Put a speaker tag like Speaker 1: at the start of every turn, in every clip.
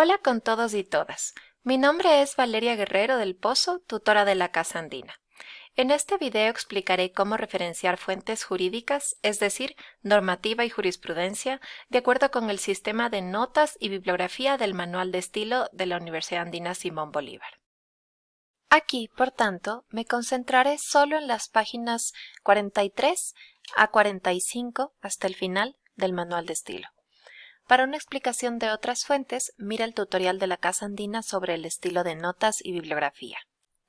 Speaker 1: Hola con todos y todas. Mi nombre es Valeria Guerrero del Pozo, tutora de la Casa Andina. En este video explicaré cómo referenciar fuentes jurídicas, es decir, normativa y jurisprudencia, de acuerdo con el sistema de notas y bibliografía del Manual de Estilo de la Universidad Andina Simón Bolívar. Aquí, por tanto, me concentraré solo en las páginas 43 a 45 hasta el final del Manual de Estilo. Para una explicación de otras fuentes, mira el tutorial de la Casa Andina sobre el estilo de notas y bibliografía.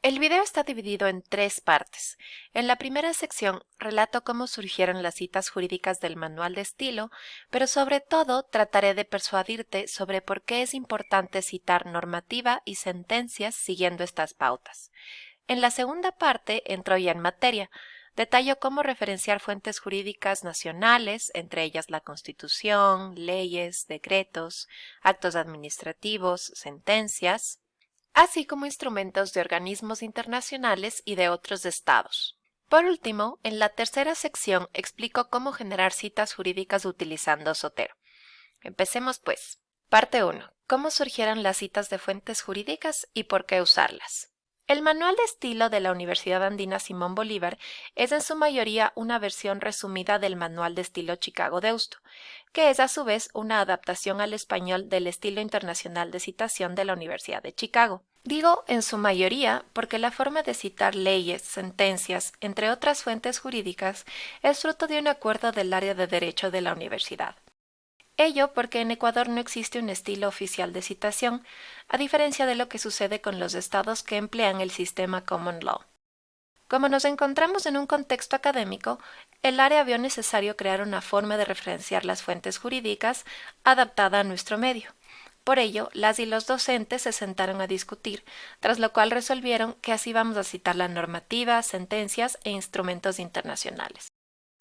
Speaker 1: El video está dividido en tres partes. En la primera sección relato cómo surgieron las citas jurídicas del manual de estilo, pero sobre todo trataré de persuadirte sobre por qué es importante citar normativa y sentencias siguiendo estas pautas. En la segunda parte entro ya en materia, Detallo cómo referenciar fuentes jurídicas nacionales, entre ellas la Constitución, leyes, decretos, actos administrativos, sentencias, así como instrumentos de organismos internacionales y de otros estados. Por último, en la tercera sección explico cómo generar citas jurídicas utilizando Sotero. Empecemos pues. Parte 1. ¿Cómo surgieron las citas de fuentes jurídicas y por qué usarlas? El manual de estilo de la Universidad Andina Simón Bolívar es en su mayoría una versión resumida del manual de estilo Chicago Deusto, que es a su vez una adaptación al español del estilo internacional de citación de la Universidad de Chicago. Digo en su mayoría porque la forma de citar leyes, sentencias, entre otras fuentes jurídicas, es fruto de un acuerdo del área de derecho de la universidad. Ello porque en Ecuador no existe un estilo oficial de citación, a diferencia de lo que sucede con los estados que emplean el sistema Common Law. Como nos encontramos en un contexto académico, el área vio necesario crear una forma de referenciar las fuentes jurídicas adaptada a nuestro medio. Por ello, las y los docentes se sentaron a discutir, tras lo cual resolvieron que así vamos a citar la normativa, sentencias e instrumentos internacionales.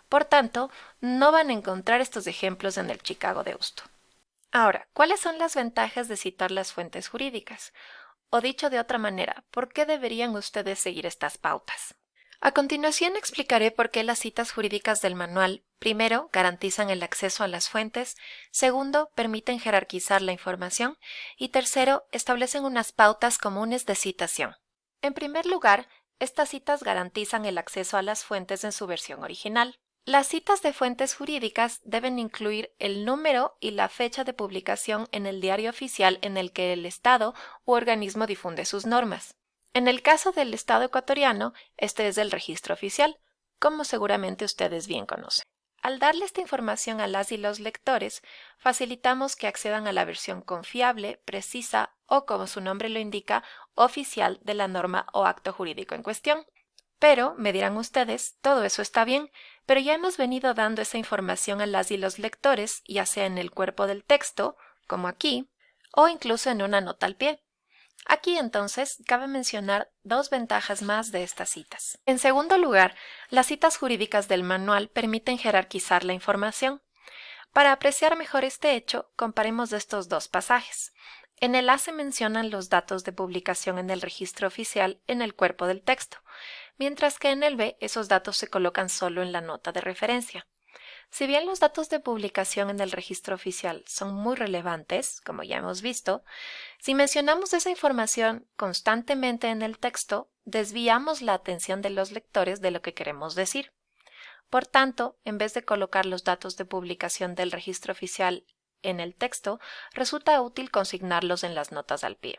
Speaker 1: Por tanto, no van a encontrar estos ejemplos en el Chicago de Deusto. Ahora, ¿cuáles son las ventajas de citar las fuentes jurídicas? O dicho de otra manera, ¿por qué deberían ustedes seguir estas pautas? A continuación explicaré por qué las citas jurídicas del manual, primero, garantizan el acceso a las fuentes, segundo, permiten jerarquizar la información y tercero, establecen unas pautas comunes de citación. En primer lugar, estas citas garantizan el acceso a las fuentes en su versión original. Las citas de fuentes jurídicas deben incluir el número y la fecha de publicación en el diario oficial en el que el Estado u organismo difunde sus normas. En el caso del Estado ecuatoriano, este es el registro oficial, como seguramente ustedes bien conocen. Al darle esta información a las y los lectores, facilitamos que accedan a la versión confiable, precisa o, como su nombre lo indica, oficial de la norma o acto jurídico en cuestión. Pero, me dirán ustedes, todo eso está bien, pero ya hemos venido dando esa información a las y los lectores, ya sea en el cuerpo del texto, como aquí, o incluso en una nota al pie. Aquí entonces cabe mencionar dos ventajas más de estas citas. En segundo lugar, las citas jurídicas del manual permiten jerarquizar la información. Para apreciar mejor este hecho, comparemos estos dos pasajes. En el A se mencionan los datos de publicación en el registro oficial en el cuerpo del texto, mientras que en el B esos datos se colocan solo en la nota de referencia. Si bien los datos de publicación en el registro oficial son muy relevantes, como ya hemos visto, si mencionamos esa información constantemente en el texto, desviamos la atención de los lectores de lo que queremos decir. Por tanto, en vez de colocar los datos de publicación del registro oficial en el texto, resulta útil consignarlos en las notas al pie.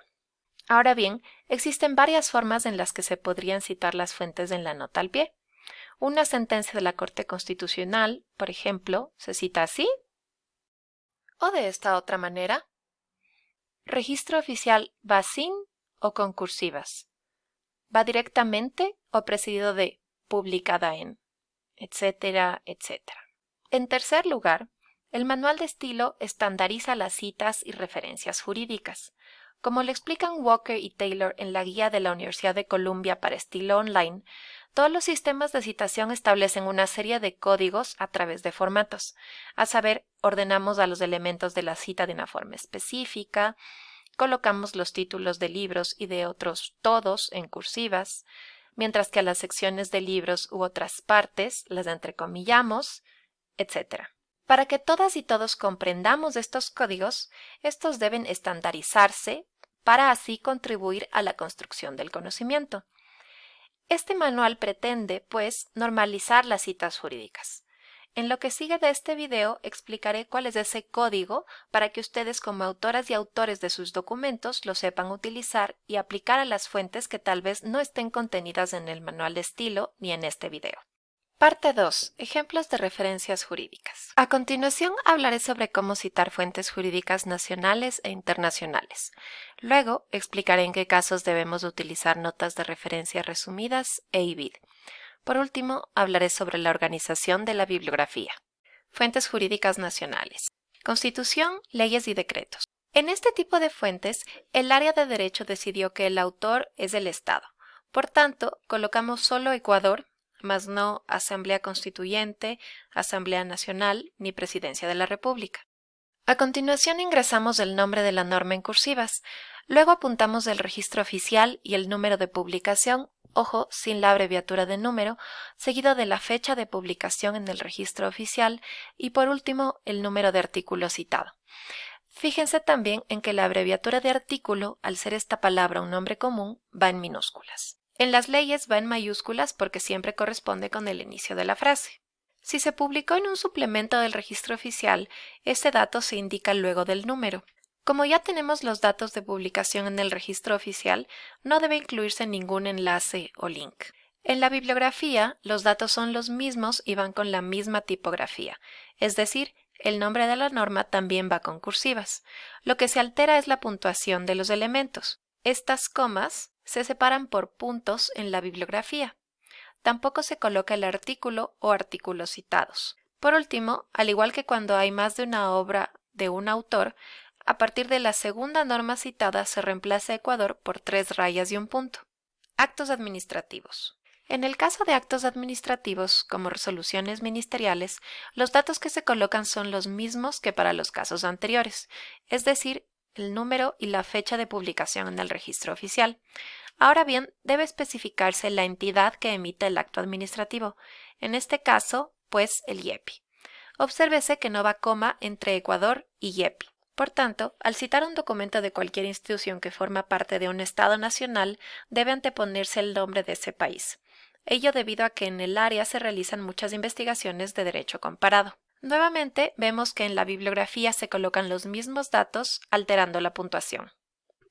Speaker 1: Ahora bien, existen varias formas en las que se podrían citar las fuentes en la nota al pie. Una sentencia de la Corte Constitucional, por ejemplo, se cita así o de esta otra manera. Registro oficial va sin o concursivas. Va directamente o precedido de publicada en, etcétera, etcétera. En tercer lugar, el manual de estilo estandariza las citas y referencias jurídicas. Como le explican Walker y Taylor en la guía de la Universidad de Columbia para estilo online, todos los sistemas de citación establecen una serie de códigos a través de formatos. A saber, ordenamos a los elementos de la cita de una forma específica, colocamos los títulos de libros y de otros todos en cursivas, mientras que a las secciones de libros u otras partes las entrecomillamos, etc. Para que todas y todos comprendamos estos códigos, estos deben estandarizarse para así contribuir a la construcción del conocimiento. Este manual pretende, pues, normalizar las citas jurídicas. En lo que sigue de este video explicaré cuál es ese código para que ustedes como autoras y autores de sus documentos lo sepan utilizar y aplicar a las fuentes que tal vez no estén contenidas en el manual de estilo ni en este video. Parte 2. Ejemplos de referencias jurídicas. A continuación hablaré sobre cómo citar fuentes jurídicas nacionales e internacionales. Luego explicaré en qué casos debemos utilizar notas de referencia resumidas e IBID. Por último, hablaré sobre la organización de la bibliografía. Fuentes jurídicas nacionales. Constitución, leyes y decretos. En este tipo de fuentes, el área de derecho decidió que el autor es el Estado. Por tanto, colocamos solo Ecuador, mas no Asamblea Constituyente, Asamblea Nacional ni Presidencia de la República. A continuación ingresamos el nombre de la norma en cursivas, luego apuntamos el registro oficial y el número de publicación, ojo, sin la abreviatura de número, seguido de la fecha de publicación en el registro oficial y por último el número de artículo citado. Fíjense también en que la abreviatura de artículo, al ser esta palabra un nombre común, va en minúsculas. En las leyes va en mayúsculas porque siempre corresponde con el inicio de la frase. Si se publicó en un suplemento del registro oficial, este dato se indica luego del número. Como ya tenemos los datos de publicación en el registro oficial, no debe incluirse ningún enlace o link. En la bibliografía, los datos son los mismos y van con la misma tipografía, es decir, el nombre de la norma también va con cursivas. Lo que se altera es la puntuación de los elementos. Estas comas se separan por puntos en la bibliografía. Tampoco se coloca el artículo o artículos citados. Por último, al igual que cuando hay más de una obra de un autor, a partir de la segunda norma citada se reemplaza Ecuador por tres rayas y un punto. Actos administrativos. En el caso de actos administrativos, como resoluciones ministeriales, los datos que se colocan son los mismos que para los casos anteriores, es decir, el número y la fecha de publicación en el registro oficial. Ahora bien, debe especificarse la entidad que emite el acto administrativo, en este caso, pues el IEPI. Obsérvese que no va coma entre Ecuador y IEPI. Por tanto, al citar un documento de cualquier institución que forma parte de un Estado nacional, debe anteponerse el nombre de ese país. Ello debido a que en el área se realizan muchas investigaciones de derecho comparado. Nuevamente vemos que en la bibliografía se colocan los mismos datos alterando la puntuación.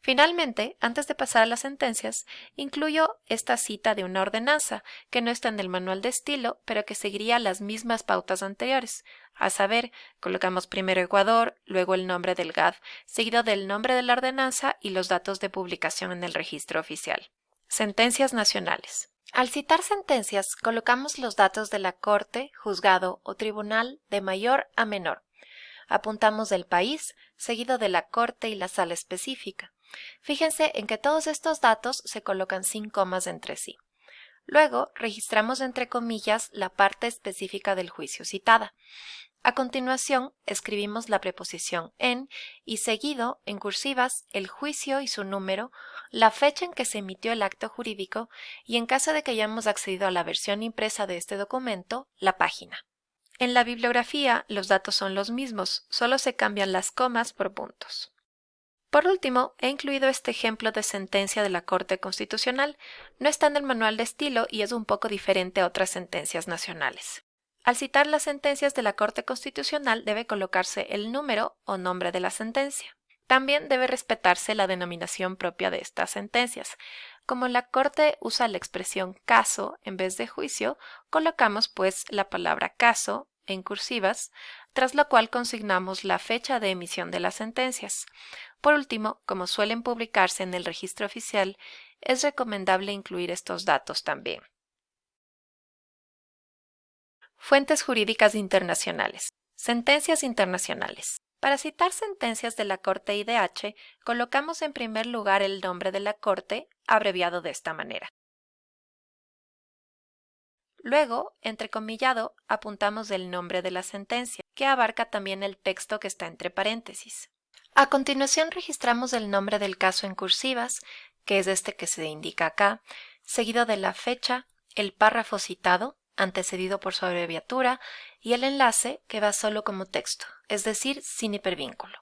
Speaker 1: Finalmente, antes de pasar a las sentencias, incluyo esta cita de una ordenanza que no está en el manual de estilo, pero que seguiría las mismas pautas anteriores. A saber, colocamos primero Ecuador, luego el nombre del GAD, seguido del nombre de la ordenanza y los datos de publicación en el registro oficial. Sentencias nacionales. Al citar sentencias, colocamos los datos de la corte, juzgado o tribunal de mayor a menor. Apuntamos el país, seguido de la corte y la sala específica. Fíjense en que todos estos datos se colocan sin comas entre sí. Luego, registramos entre comillas la parte específica del juicio citada. A continuación, escribimos la preposición en y seguido, en cursivas, el juicio y su número, la fecha en que se emitió el acto jurídico y en caso de que hayamos accedido a la versión impresa de este documento, la página. En la bibliografía los datos son los mismos, solo se cambian las comas por puntos. Por último, he incluido este ejemplo de sentencia de la Corte Constitucional. No está en el manual de estilo y es un poco diferente a otras sentencias nacionales. Al citar las sentencias de la Corte Constitucional debe colocarse el número o nombre de la sentencia. También debe respetarse la denominación propia de estas sentencias. Como la Corte usa la expresión caso en vez de juicio, colocamos pues la palabra caso en cursivas, tras lo cual consignamos la fecha de emisión de las sentencias. Por último, como suelen publicarse en el registro oficial, es recomendable incluir estos datos también. Fuentes jurídicas internacionales. Sentencias internacionales. Para citar sentencias de la Corte IDH, colocamos en primer lugar el nombre de la Corte, abreviado de esta manera. Luego, entrecomillado, apuntamos el nombre de la sentencia, que abarca también el texto que está entre paréntesis. A continuación registramos el nombre del caso en cursivas, que es este que se indica acá, seguido de la fecha, el párrafo citado, antecedido por su abreviatura, y el enlace que va solo como texto, es decir, sin hipervínculo.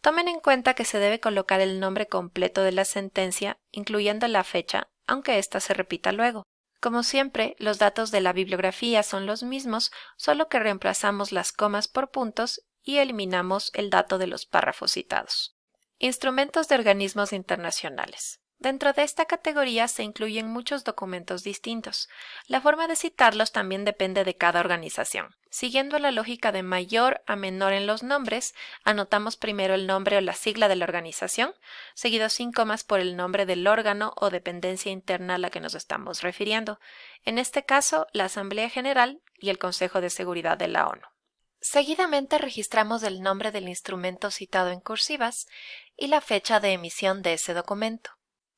Speaker 1: Tomen en cuenta que se debe colocar el nombre completo de la sentencia, incluyendo la fecha, aunque ésta se repita luego. Como siempre, los datos de la bibliografía son los mismos, solo que reemplazamos las comas por puntos y eliminamos el dato de los párrafos citados. Instrumentos de organismos internacionales. Dentro de esta categoría se incluyen muchos documentos distintos. La forma de citarlos también depende de cada organización. Siguiendo la lógica de mayor a menor en los nombres, anotamos primero el nombre o la sigla de la organización, seguido sin comas por el nombre del órgano o dependencia interna a la que nos estamos refiriendo, en este caso la Asamblea General y el Consejo de Seguridad de la ONU. Seguidamente registramos el nombre del instrumento citado en cursivas y la fecha de emisión de ese documento.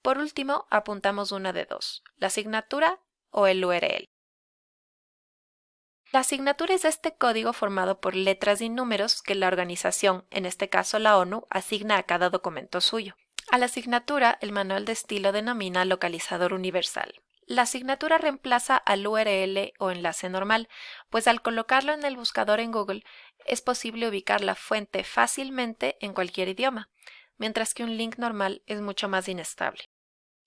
Speaker 1: Por último, apuntamos una de dos, la asignatura o el URL. La asignatura es este código formado por letras y números que la organización, en este caso la ONU, asigna a cada documento suyo. A la asignatura, el manual de estilo denomina localizador universal. La asignatura reemplaza al URL o enlace normal, pues al colocarlo en el buscador en Google es posible ubicar la fuente fácilmente en cualquier idioma, mientras que un link normal es mucho más inestable.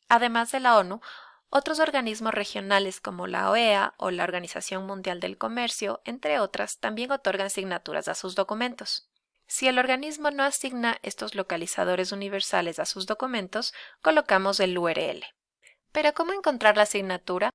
Speaker 1: Además de la ONU, otros organismos regionales como la OEA o la Organización Mundial del Comercio, entre otras, también otorgan signaturas a sus documentos. Si el organismo no asigna estos localizadores universales a sus documentos, colocamos el URL. Pero ¿cómo encontrar la asignatura?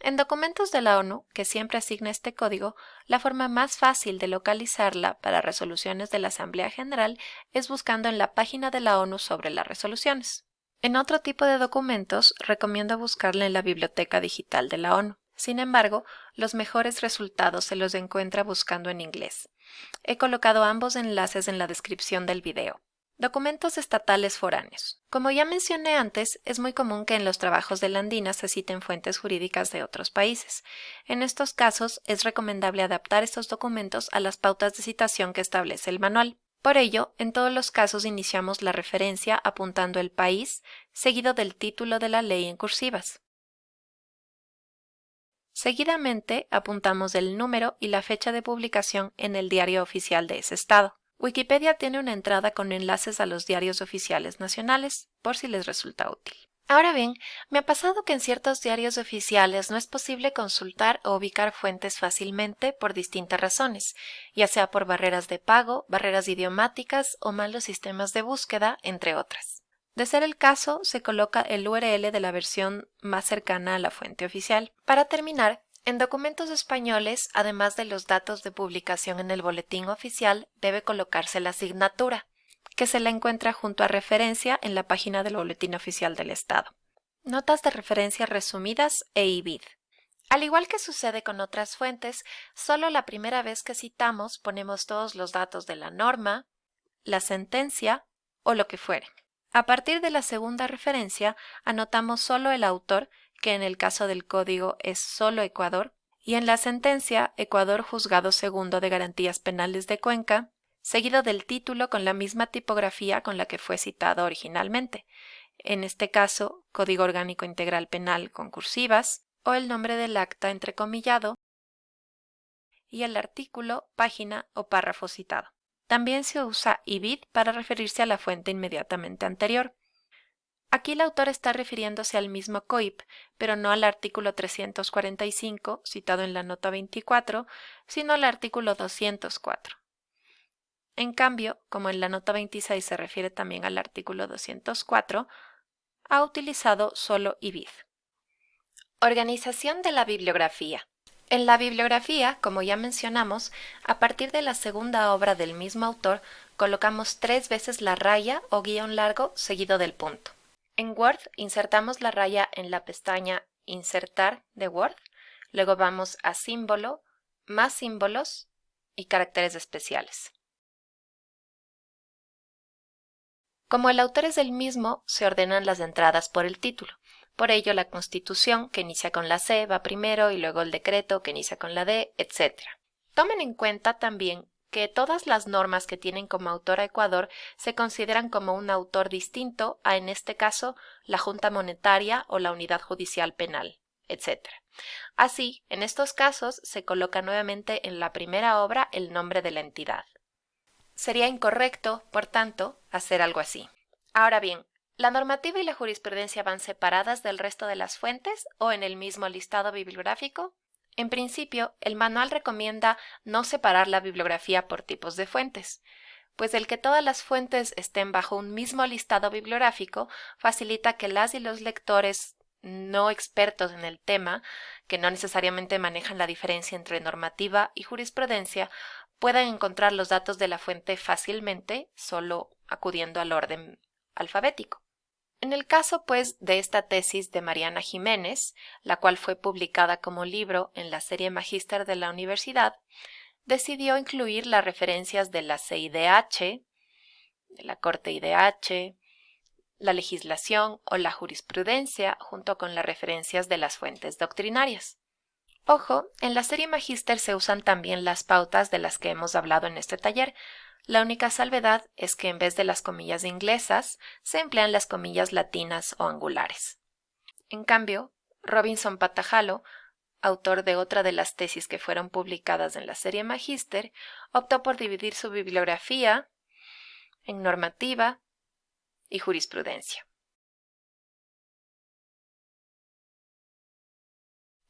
Speaker 1: En documentos de la ONU, que siempre asigna este código, la forma más fácil de localizarla para resoluciones de la Asamblea General es buscando en la página de la ONU sobre las resoluciones. En otro tipo de documentos, recomiendo buscarla en la biblioteca digital de la ONU. Sin embargo, los mejores resultados se los encuentra buscando en inglés. He colocado ambos enlaces en la descripción del video. Documentos estatales foráneos. Como ya mencioné antes, es muy común que en los trabajos de la Andina se citen fuentes jurídicas de otros países. En estos casos, es recomendable adaptar estos documentos a las pautas de citación que establece el manual. Por ello, en todos los casos iniciamos la referencia apuntando el país, seguido del título de la ley en cursivas. Seguidamente apuntamos el número y la fecha de publicación en el diario oficial de ese estado. Wikipedia tiene una entrada con enlaces a los diarios oficiales nacionales, por si les resulta útil. Ahora bien, me ha pasado que en ciertos diarios oficiales no es posible consultar o ubicar fuentes fácilmente por distintas razones, ya sea por barreras de pago, barreras idiomáticas o malos sistemas de búsqueda, entre otras. De ser el caso, se coloca el URL de la versión más cercana a la fuente oficial. Para terminar, en documentos españoles, además de los datos de publicación en el boletín oficial, debe colocarse la asignatura que se la encuentra junto a referencia en la página del Boletín Oficial del Estado. Notas de referencia resumidas e IBID. Al igual que sucede con otras fuentes, solo la primera vez que citamos ponemos todos los datos de la norma, la sentencia o lo que fuere. A partir de la segunda referencia, anotamos solo el autor, que en el caso del código es solo Ecuador, y en la sentencia Ecuador Juzgado Segundo de Garantías Penales de Cuenca, seguido del título con la misma tipografía con la que fue citado originalmente, en este caso Código Orgánico Integral Penal con cursivas, o el nombre del acta entrecomillado, y el artículo, página o párrafo citado. También se usa IBID para referirse a la fuente inmediatamente anterior. Aquí el autor está refiriéndose al mismo COIP, pero no al artículo 345 citado en la nota 24, sino al artículo 204. En cambio, como en la nota 26 se refiere también al artículo 204, ha utilizado solo IBID. Organización de la bibliografía. En la bibliografía, como ya mencionamos, a partir de la segunda obra del mismo autor, colocamos tres veces la raya o guion largo seguido del punto. En Word insertamos la raya en la pestaña Insertar de Word, luego vamos a Símbolo, Más símbolos y Caracteres especiales. Como el autor es el mismo, se ordenan las entradas por el título. Por ello, la Constitución, que inicia con la C, va primero y luego el decreto, que inicia con la D, etc. Tomen en cuenta también que todas las normas que tienen como autor a Ecuador se consideran como un autor distinto a, en este caso, la Junta Monetaria o la Unidad Judicial Penal. etc. Así, en estos casos se coloca nuevamente en la primera obra el nombre de la entidad. Sería incorrecto, por tanto, hacer algo así. Ahora bien, ¿la normativa y la jurisprudencia van separadas del resto de las fuentes o en el mismo listado bibliográfico? En principio, el manual recomienda no separar la bibliografía por tipos de fuentes, pues el que todas las fuentes estén bajo un mismo listado bibliográfico facilita que las y los lectores no expertos en el tema, que no necesariamente manejan la diferencia entre normativa y jurisprudencia, puedan encontrar los datos de la fuente fácilmente solo acudiendo al orden alfabético. En el caso, pues, de esta tesis de Mariana Jiménez, la cual fue publicada como libro en la serie Magíster de la universidad, decidió incluir las referencias de la CIDH, de la Corte IDH, la legislación o la jurisprudencia junto con las referencias de las fuentes doctrinarias. Ojo, en la serie Magíster se usan también las pautas de las que hemos hablado en este taller. La única salvedad es que en vez de las comillas inglesas se emplean las comillas latinas o angulares. En cambio, Robinson Patajalo, autor de otra de las tesis que fueron publicadas en la serie Magíster, optó por dividir su bibliografía en normativa y jurisprudencia.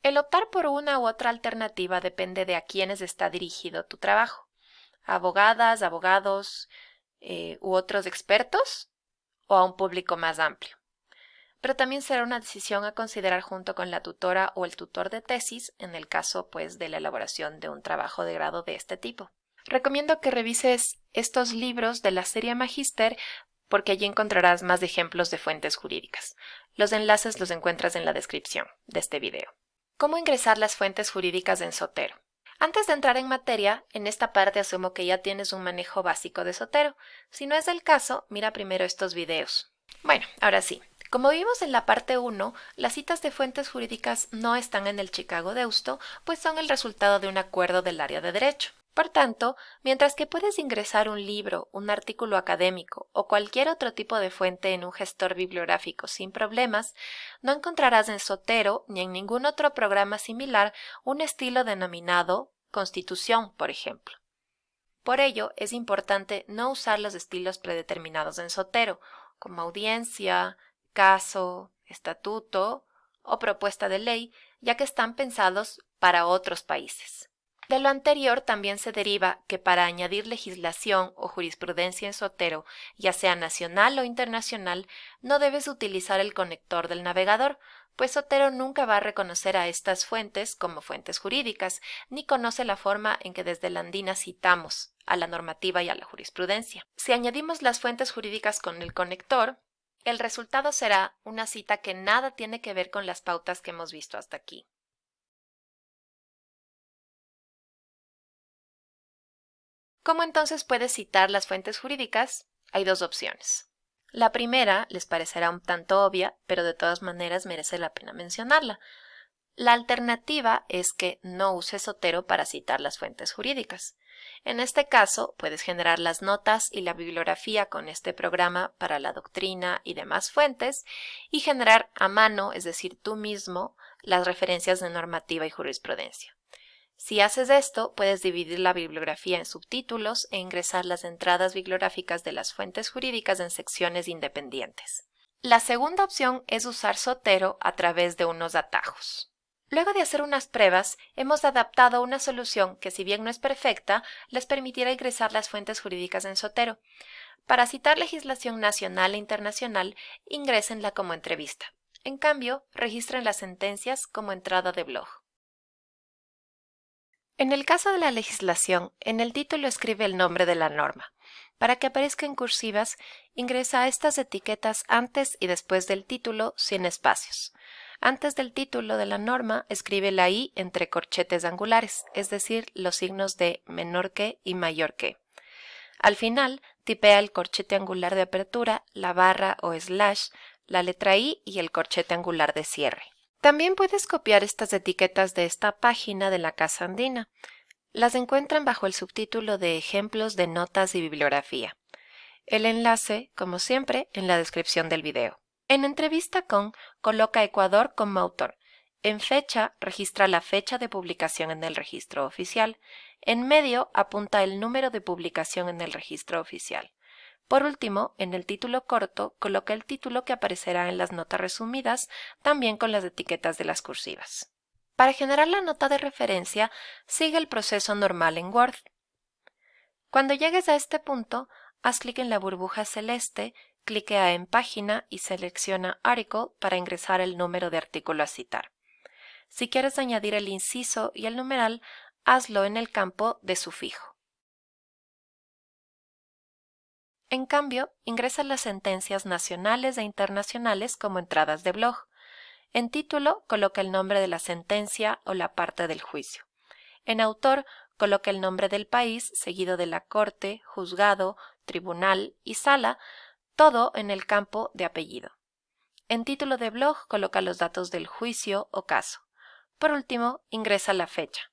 Speaker 1: El optar por una u otra alternativa depende de a quiénes está dirigido tu trabajo. abogadas, abogados eh, u otros expertos o a un público más amplio. Pero también será una decisión a considerar junto con la tutora o el tutor de tesis en el caso pues de la elaboración de un trabajo de grado de este tipo. Recomiendo que revises estos libros de la serie Magister porque allí encontrarás más ejemplos de fuentes jurídicas. Los enlaces los encuentras en la descripción de este video. ¿Cómo ingresar las fuentes jurídicas en Sotero? Antes de entrar en materia, en esta parte asumo que ya tienes un manejo básico de Sotero. Si no es el caso, mira primero estos videos. Bueno, ahora sí. Como vimos en la parte 1, las citas de fuentes jurídicas no están en el Chicago Deusto, pues son el resultado de un acuerdo del área de derecho. Por tanto, mientras que puedes ingresar un libro, un artículo académico o cualquier otro tipo de fuente en un gestor bibliográfico sin problemas, no encontrarás en Sotero ni en ningún otro programa similar un estilo denominado Constitución, por ejemplo. Por ello, es importante no usar los estilos predeterminados en Sotero, como audiencia, caso, estatuto o propuesta de ley, ya que están pensados para otros países. De lo anterior también se deriva que para añadir legislación o jurisprudencia en Sotero, ya sea nacional o internacional, no debes utilizar el conector del navegador, pues Sotero nunca va a reconocer a estas fuentes como fuentes jurídicas, ni conoce la forma en que desde la andina citamos a la normativa y a la jurisprudencia. Si añadimos las fuentes jurídicas con el conector, el resultado será una cita que nada tiene que ver con las pautas que hemos visto hasta aquí. ¿Cómo entonces puedes citar las fuentes jurídicas? Hay dos opciones. La primera les parecerá un tanto obvia, pero de todas maneras merece la pena mencionarla. La alternativa es que no uses Sotero para citar las fuentes jurídicas. En este caso, puedes generar las notas y la bibliografía con este programa para la doctrina y demás fuentes y generar a mano, es decir, tú mismo, las referencias de normativa y jurisprudencia. Si haces esto, puedes dividir la bibliografía en subtítulos e ingresar las entradas bibliográficas de las fuentes jurídicas en secciones independientes. La segunda opción es usar Sotero a través de unos atajos. Luego de hacer unas pruebas, hemos adaptado una solución que, si bien no es perfecta, les permitirá ingresar las fuentes jurídicas en Sotero. Para citar legislación nacional e internacional, ingrésenla como entrevista. En cambio, registren las sentencias como entrada de blog. En el caso de la legislación, en el título escribe el nombre de la norma. Para que aparezca en cursivas, ingresa estas etiquetas antes y después del título sin espacios. Antes del título de la norma, escribe la I entre corchetes angulares, es decir, los signos de menor que y mayor que. Al final, tipea el corchete angular de apertura, la barra o slash, la letra I y el corchete angular de cierre. También puedes copiar estas etiquetas de esta página de la Casa Andina. Las encuentran bajo el subtítulo de Ejemplos de notas y bibliografía. El enlace, como siempre, en la descripción del video. En entrevista con, coloca Ecuador como autor En fecha, registra la fecha de publicación en el registro oficial. En medio, apunta el número de publicación en el registro oficial. Por último, en el título corto, coloca el título que aparecerá en las notas resumidas, también con las etiquetas de las cursivas. Para generar la nota de referencia, sigue el proceso normal en Word. Cuando llegues a este punto, haz clic en la burbuja celeste, cliquea en Página y selecciona Article para ingresar el número de artículo a citar. Si quieres añadir el inciso y el numeral, hazlo en el campo de sufijo. En cambio, ingresa las sentencias nacionales e internacionales como entradas de blog. En título, coloca el nombre de la sentencia o la parte del juicio. En autor, coloca el nombre del país seguido de la corte, juzgado, tribunal y sala, todo en el campo de apellido. En título de blog, coloca los datos del juicio o caso. Por último, ingresa la fecha.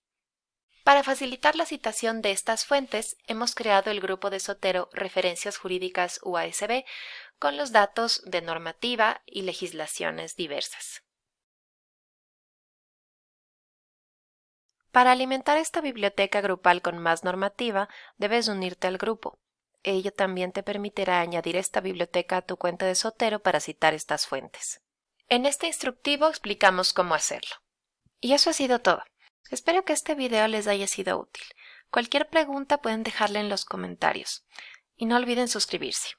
Speaker 1: Para facilitar la citación de estas fuentes, hemos creado el grupo de Sotero Referencias Jurídicas UASB con los datos de normativa y legislaciones diversas. Para alimentar esta biblioteca grupal con más normativa, debes unirte al grupo. Ello también te permitirá añadir esta biblioteca a tu cuenta de Sotero para citar estas fuentes. En este instructivo explicamos cómo hacerlo. Y eso ha sido todo. Espero que este video les haya sido útil. Cualquier pregunta pueden dejarla en los comentarios. Y no olviden suscribirse.